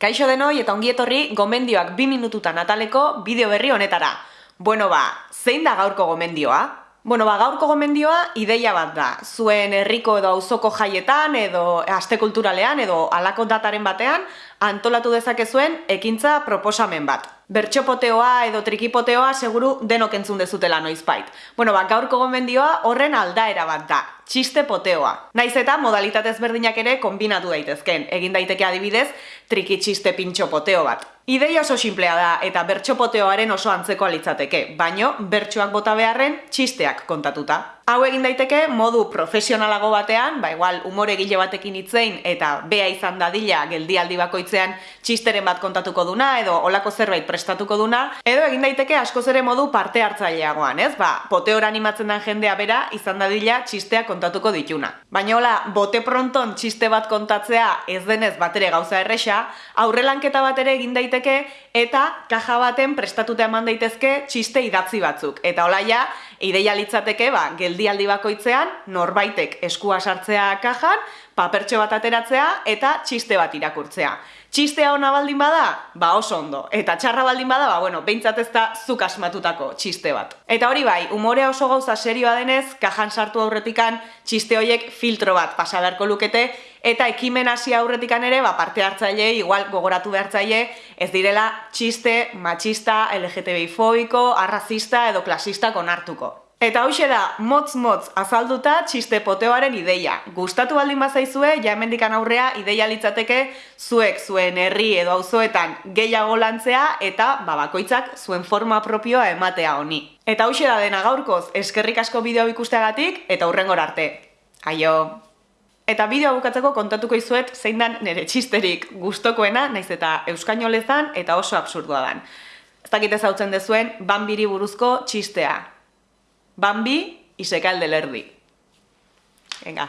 Kaixo denoi eta ongietorri gomendioak bi minututan ataleko bideo berri honetara. Bueno ba, zein da gaurko gomendioa? Bueno ba, gaurko gomendioa ideia bat da. Zuen herriko edo auzoko jaietan edo aste kulturalean edo alako dataren batean antolatu dezakezuen ekintza proposamen bat. Bertxopoteoa edo trikipoteoa seguru denok entzun dezutela noizbait. Bueno, ba, gaurko gomendioa horren aldaera bat da, txiste poteoa. Naiz eta modalitatez berdinak ere kombinatu daitezken, egin daiteke adibidez triki txiste pintxo poteo bat. Ideia oso simplea da eta bertxopoteoaren oso antzeko alitzateke, baino bertsoak bota beharren txisteak kontatuta. Hau egin daiteke modu profesionalago batean, ba igual umore gile batekin hitzein eta bea izan dadila geldialdi bakoitzean txisteren bat kontatuko duna edo olako zerbait prestatuko duna, edo egin daiteke askoz ere modu parte hartzaileagoan, ez? Ba, poteora animatzen den jendea bera izan dadila txistea kontatuko dituna. Baina hola, bote pronton txiste bat kontatzea ez denez batere gauza erresa, aurrelanketa bat ere egin daiteke eta kaja baten prestatuta eman daitezke txiste idatzi batzuk. Eta hola ja, ideia litzateke, ba, geldialdi bakoitzean, norbaitek eskua sartzea kajan, papertxo bat ateratzea eta txiste bat irakurtzea. Txistea ona baldin bada, ba oso ondo. Eta txarra baldin bada, ba bueno, behintzat ez da zuk asmatutako txiste bat. Eta hori bai, umorea oso gauza serioa denez, kajan sartu aurretikan txiste horiek filtro bat pasa beharko lukete, eta ekimen hasi aurretikan ere, ba parte hartzaile, igual gogoratu behartzaile, ez direla txiste, machista, LGTBI fobiko, arrazista edo klasista konartuko. Eta hoxe da, motz-motz azalduta txiste poteoaren ideia. Gustatu baldin bazaizue, ja hemendikan aurrea ideia litzateke zuek zuen herri edo auzoetan gehiago lantzea eta babakoitzak zuen forma propioa ematea honi. Eta hoxe da dena gaurkoz, eskerrik asko bideo ikusteagatik eta hurrengor arte. Aio! Eta bideoa bukatzeko kontatuko izuet zein dan nire txisterik gustokoena, naiz eta euskainolezan eta oso absurdua dan. Ez dakit ezautzen dezuen, bambiri buruzko txistea. Bambi y se cae el del Erdi. Venga.